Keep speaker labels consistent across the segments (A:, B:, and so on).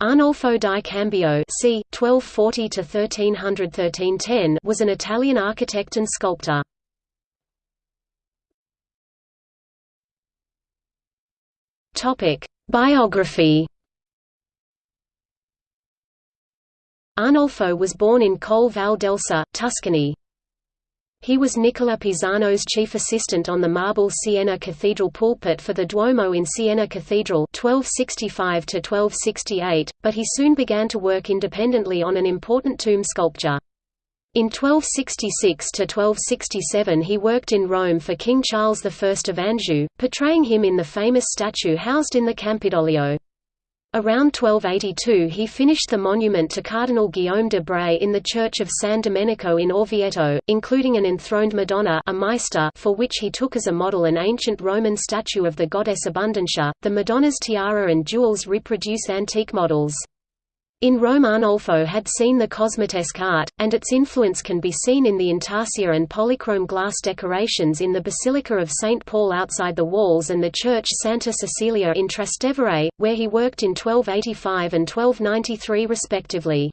A: Arnolfo di Cambio c. 1240–1310 was an Italian architect and sculptor. Biography Arnolfo was born in Colle Val d'Elsa, Tuscany. He was Nicola Pisano's chief assistant on the marble Siena Cathedral pulpit for the Duomo in Siena Cathedral 1265 but he soon began to work independently on an important tomb sculpture. In 1266–1267 he worked in Rome for King Charles I of Anjou, portraying him in the famous statue housed in the Campidoglio. Around 1282 he finished the monument to Cardinal Guillaume de Bray in the church of San Domenico in Orvieto, including an enthroned Madonna a Maestà for which he took as a model an ancient Roman statue of the goddess Abundantia. The Madonna's tiara and jewels reproduce antique models. In Rome Arnolfo had seen the cosmatesque art, and its influence can be seen in the intarsia and polychrome glass decorations in the Basilica of St. Paul outside the walls and the church Santa Cecilia in Trastevere, where he worked in 1285 and 1293 respectively.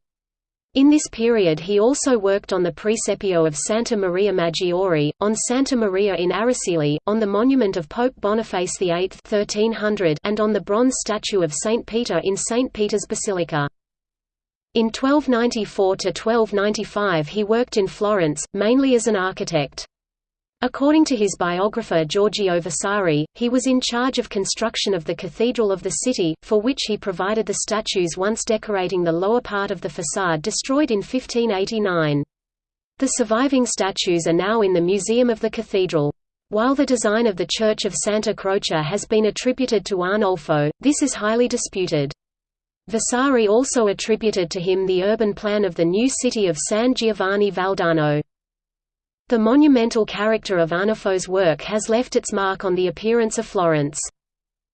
A: In this period he also worked on the Presepio of Santa Maria Maggiore, on Santa Maria in Araceli, on the monument of Pope Boniface VIII 1300 and on the bronze statue of St. Peter in St. Peter's Basilica. In 1294–1295 he worked in Florence, mainly as an architect. According to his biographer Giorgio Vasari, he was in charge of construction of the cathedral of the city, for which he provided the statues once decorating the lower part of the façade destroyed in 1589. The surviving statues are now in the museum of the cathedral. While the design of the Church of Santa Croce has been attributed to Arnolfo, this is highly disputed. Vasari also attributed to him the urban plan of the new city of San Giovanni Valdarno. The monumental character of Arnolfo's work has left its mark on the appearance of Florence.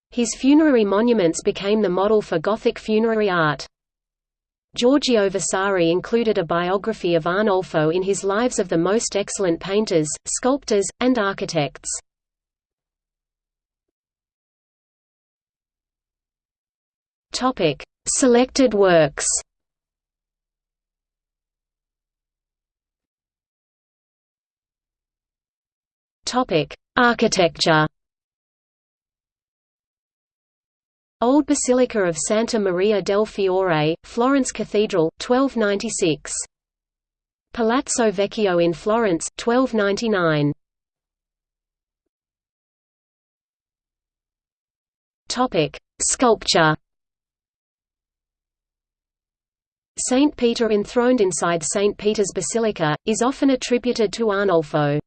A: His funerary monuments became the model for Gothic funerary art. Giorgio Vasari included a biography of Arnolfo in his Lives of the Most Excellent Painters, Sculptors, and Architects. Topic: Selected works Architecture. Old Basilica of Santa Maria del Fiore, Florence Cathedral, 1296. Palazzo Vecchio in Florence, 1299. Topic: Sculpture. Saint Peter enthroned inside St. Peter's Basilica, is often attributed to Arnolfo.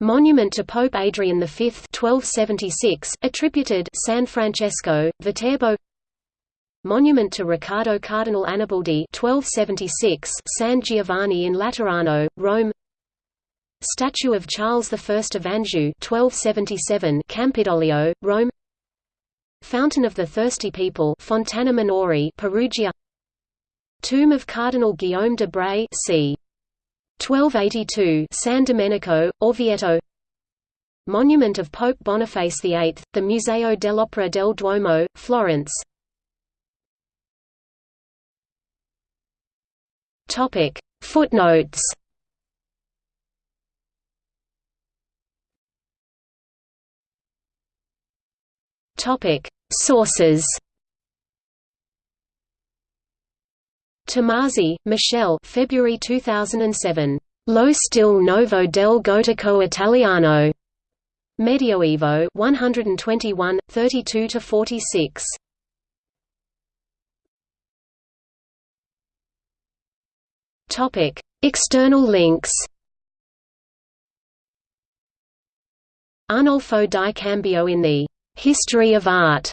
A: Monument to Pope Adrian V 1276, attributed San Francesco, Viterbo Monument to Riccardo Cardinal Annibaldi 1276, San Giovanni in Laterano, Rome Statue of Charles I of Anjou 1277, Campidoglio, Rome Fountain of the Thirsty People Fontana Minore Perugia Tomb of Cardinal Guillaume de Bray c. 1282 San Domenico, Orvieto. Monument of Pope Boniface VIII, the Museo dell'Opera del Duomo, Florence. Footnotes. Sources Tomasi, Michele February 2007. Lo stile novo del gotico italiano. Medioevo 121, 32–46. Topic: External links. Arnolfo di Cambio in the History of Art